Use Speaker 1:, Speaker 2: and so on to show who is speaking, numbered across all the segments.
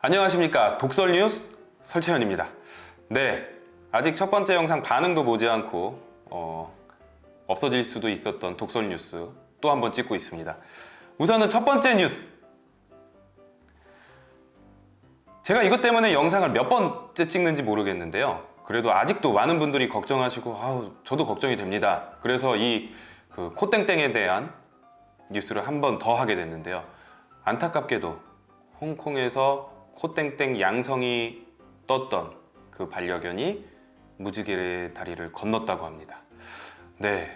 Speaker 1: 안녕하십니까. 독설 뉴스 설채현입니다. 네 아직 첫 번째 영상 반응도 보지 않고 어, 없어질 수도 있었던 독설 뉴스 또 한 번 찍고 있습니다. 우선은 첫 번째 뉴스. 제가 이것 때문에 영상을 몇 번째 찍는지 모르겠는데요. 그래도 아직도 많은 분들이 걱정하시고 아우 저도 걱정이 됩니다. 그래서 이 그 코땡땡에 대한 뉴스를 한 번 더 하게 됐는데요. 안타깝게도 홍콩에서 코땡땡 양성이 떴던 그 반려견이 무지개의 다리를 건넜다고 합니다. 네,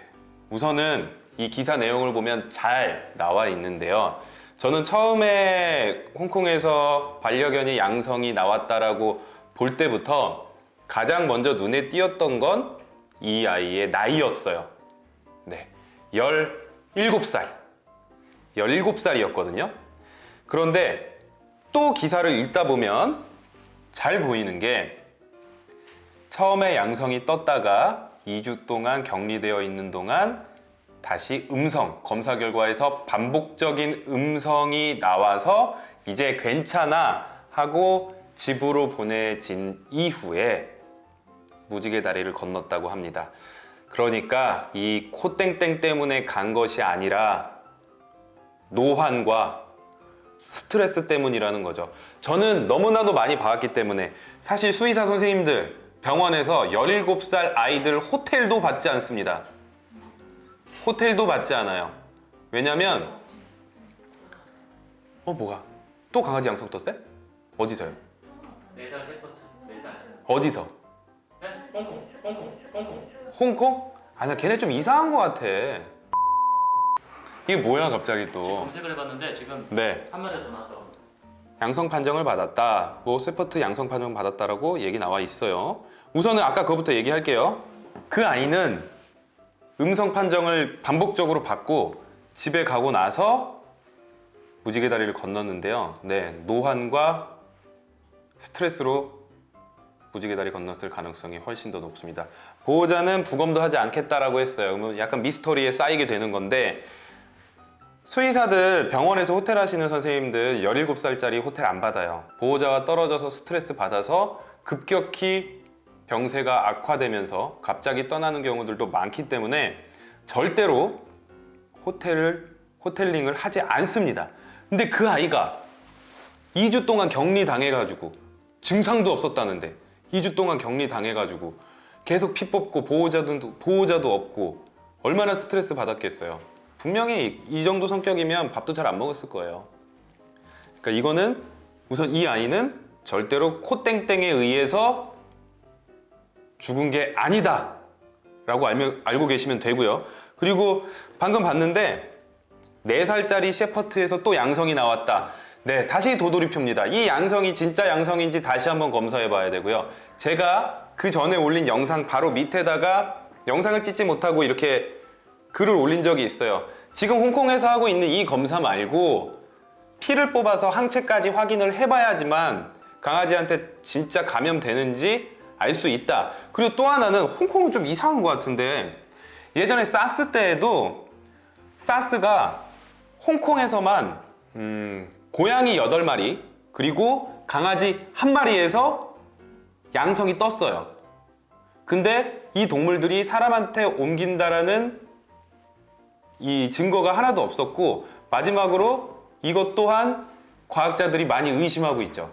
Speaker 1: 우선은 이 기사 내용을 보면 잘 나와 있는데요. 저는 처음에 홍콩에서 반려견이 양성이 나왔다라고 볼 때부터 가장 먼저 눈에 띄었던 건 이 아이의 나이였어요. 네, 17살. 17살이었거든요. 그런데 또 기사를 읽다 보면 잘 보이는 게 처음에 양성이 떴다가 2주 동안 격리되어 있는 동안 다시 음성, 검사 결과에서 반복적인 음성이 나와서 이제 괜찮아 하고 집으로 보내진 이후에 무지개 다리를 건넜다고 합니다. 그러니까 이 코땡땡 때문에 간 것이 아니라 노환과 스트레스 때문이라는 거죠 저는 너무나도 많이 봐왔기 때문에 사실 수의사 선생님들 병원에서 17살 아이들 호텔도 받지 않습니다 호텔도 받지 않아요 왜냐면 어 뭐가? 또 강아지 양성 떴어요? 어디서요?
Speaker 2: 셰퍼트 네살
Speaker 1: 어디서?
Speaker 2: 네? 홍콩 홍콩 홍콩
Speaker 1: 홍콩? 아나 걔네 좀 이상한 거 같아 이게 뭐야 갑자기 또?
Speaker 2: 검색을 해봤는데 지금
Speaker 1: 네.
Speaker 2: 한 마리 더 나왔다고
Speaker 1: 양성 판정을 받았다. 뭐 세퍼트 양성 판정 받았다라고 얘기 나와 있어요. 우선은 아까 그거부터 얘기할게요. 그 아이는 음성 판정을 반복적으로 받고 집에 가고 나서 무지개 다리를 건넜는데요. 네 노환과 스트레스로 무지개 다리 건넜을 가능성이 훨씬 더 높습니다. 보호자는 부검도 하지 않겠다라고 했어요. 그러면 약간 미스터리에 쌓이게 되는 건데 수의사들 병원에서 호텔 하시는 선생님들 17살짜리 호텔 안 받아요. 보호자가 떨어져서 스트레스 받아서 급격히 병세가 악화되면서 갑자기 떠나는 경우들도 많기 때문에 절대로 호텔을 호텔링을 하지 않습니다. 근데 그 아이가 2주 동안 격리 당해가지고 증상도 없었다는데 2주 동안 격리 당해가지고 계속 피 뽑고 보호자도, 보호자도 없고 얼마나 스트레스 받았겠어요 분명히 이 정도 성격이면 밥도 잘 안 먹었을 거예요. 그러니까 이거는 우선 이 아이는 절대로 코땡땡에 의해서 죽은 게 아니다 라고 알면, 알고 계시면 되고요. 그리고 방금 봤는데 4살짜리 셰퍼트에서 또 양성이 나왔다. 네 다시 도돌이표입니다. 이 양성이 진짜 양성인지 다시 한번 검사해 봐야 되고요. 제가 그 전에 올린 영상 바로 밑에다가 영상을 찍지 못하고 이렇게 글을 올린 적이 있어요. 지금 홍콩에서 하고 있는 이 검사 말고 피를 뽑아서 항체까지 확인을 해봐야지만 강아지한테 진짜 감염되는지 알 수 있다. 그리고 또 하나는 홍콩은 좀 이상한 것 같은데 예전에 사스 때에도 사스가 홍콩에서만 음, 고양이 8마리 그리고 강아지 한 마리에서 양성이 떴어요. 근데 이 동물들이 사람한테 옮긴다라는 이 증거가 하나도 없었고 마지막으로 이것 또한 과학자들이 많이 의심하고 있죠.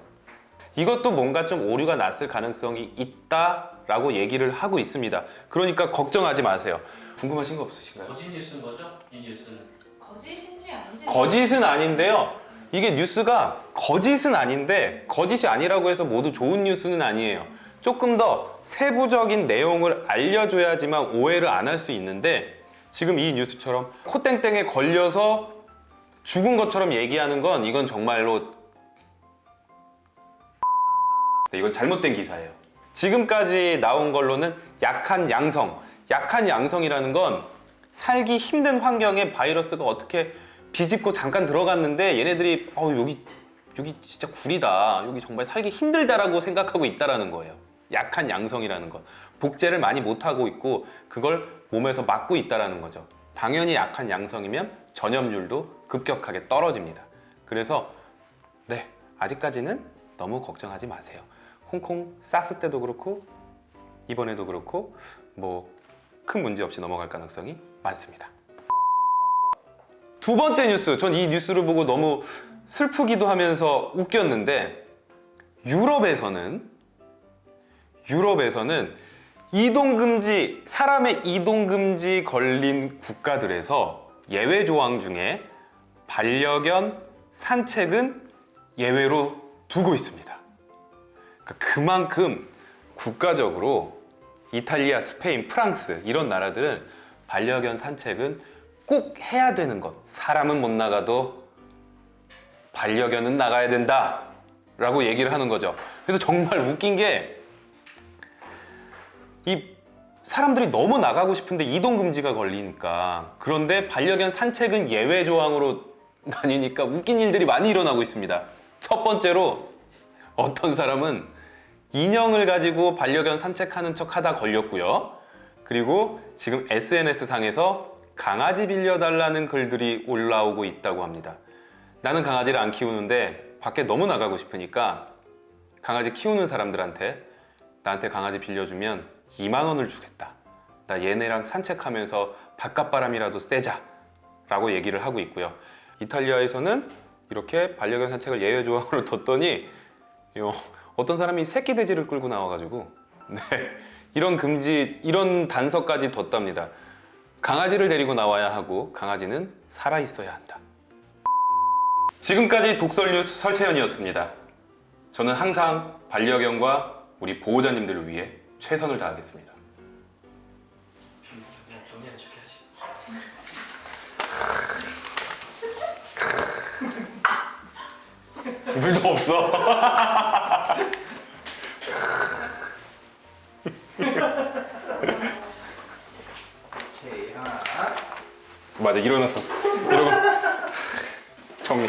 Speaker 1: 이것도 뭔가 좀 오류가 났을 가능성이 있다라고 얘기를 하고 있습니다. 그러니까 걱정하지 마세요. 궁금하신 거 없으신가요?
Speaker 2: 거짓 뉴스인 거죠? 이 뉴스는?
Speaker 3: 거짓인지 아닌지.
Speaker 1: 거짓은 아닌데요. 이게 뉴스가 거짓은 아닌데 거짓이 아니라고 해서 모두 좋은 뉴스는 아니에요. 조금 더 세부적인 내용을 알려줘야지만 오해를 안 할 수 있는데 지금 이 뉴스처럼 코땡땡에 걸려서 죽은 것처럼 얘기하는 건 이건 정말로 네, 이건 잘못된 기사예요. 지금까지 나온 걸로는 약한 양성 약한 양성이라는 건 살기 힘든 환경에 바이러스가 어떻게 비집고 잠깐 들어갔는데 얘네들이 어 여기 여기 진짜 구리다. 여기 정말 살기 힘들다라고 생각하고 있다라는 거예요 약한 양성이라는 것 복제를 많이 못하고 있고 그걸 몸에서 막고 있다라는 거죠 당연히 약한 양성이면 전염률도 급격하게 떨어집니다 그래서 네 아직까지는 너무 걱정하지 마세요. 홍콩 사스 때도 그렇고 이번에도 그렇고 뭐 큰 문제 없이 넘어갈 가능성이 많습니다. 두 번째 뉴스, 전 이 뉴스를 보고 너무 슬프기도 하면서 웃겼는데 유럽에서는 유럽에서는 이동 금지 사람의 이동 금지 걸린 국가들에서 예외 조항 중에 반려견 산책은 예외로 두고 있습니다. 그러니까 그만큼 국가적으로 이탈리아, 스페인, 프랑스 이런 나라들은 반려견 산책은 꼭 해야 되는 것. 사람은 못 나가도 반려견은 나가야 된다. 라고 얘기를 하는 거죠. 그래서 정말 웃긴 게 이 사람들이 너무 나가고 싶은데 이동 금지가 걸리니까 그런데 반려견 산책은 예외 조항으로 다니니까 웃긴 일들이 많이 일어나고 있습니다. 첫 번째로 어떤 사람은 인형을 가지고 반려견 산책하는 척 하다 걸렸고요. 그리고 지금 SNS 상에서 강아지 빌려달라는 글들이 올라오고 있다고 합니다. 나는 강아지를 안 키우는데 밖에 너무 나가고 싶으니까 강아지 키우는 사람들한테 나한테 강아지 빌려주면 2만 원을 주겠다. 나 얘네랑 산책하면서 바깥바람이라도 쐬자. 라고 얘기를 하고 있고요. 이탈리아에서는 이렇게 반려견 산책을 예외 조항으로 뒀더니 요, 어떤 사람이 새끼 돼지를 끌고 나와가지고 네, 이런 금지, 이런 단서까지 뒀답니다. 강아지를 데리고 나와야 하고 강아지는 살아 있어야 한다. 지금까지 독설뉴스 설채연이었습니다. 저는 항상 반려견과 우리 보호자님들을 위해 최선을 다하겠습니다. 물도 없어. 맞아 일어나서 이러고 정리.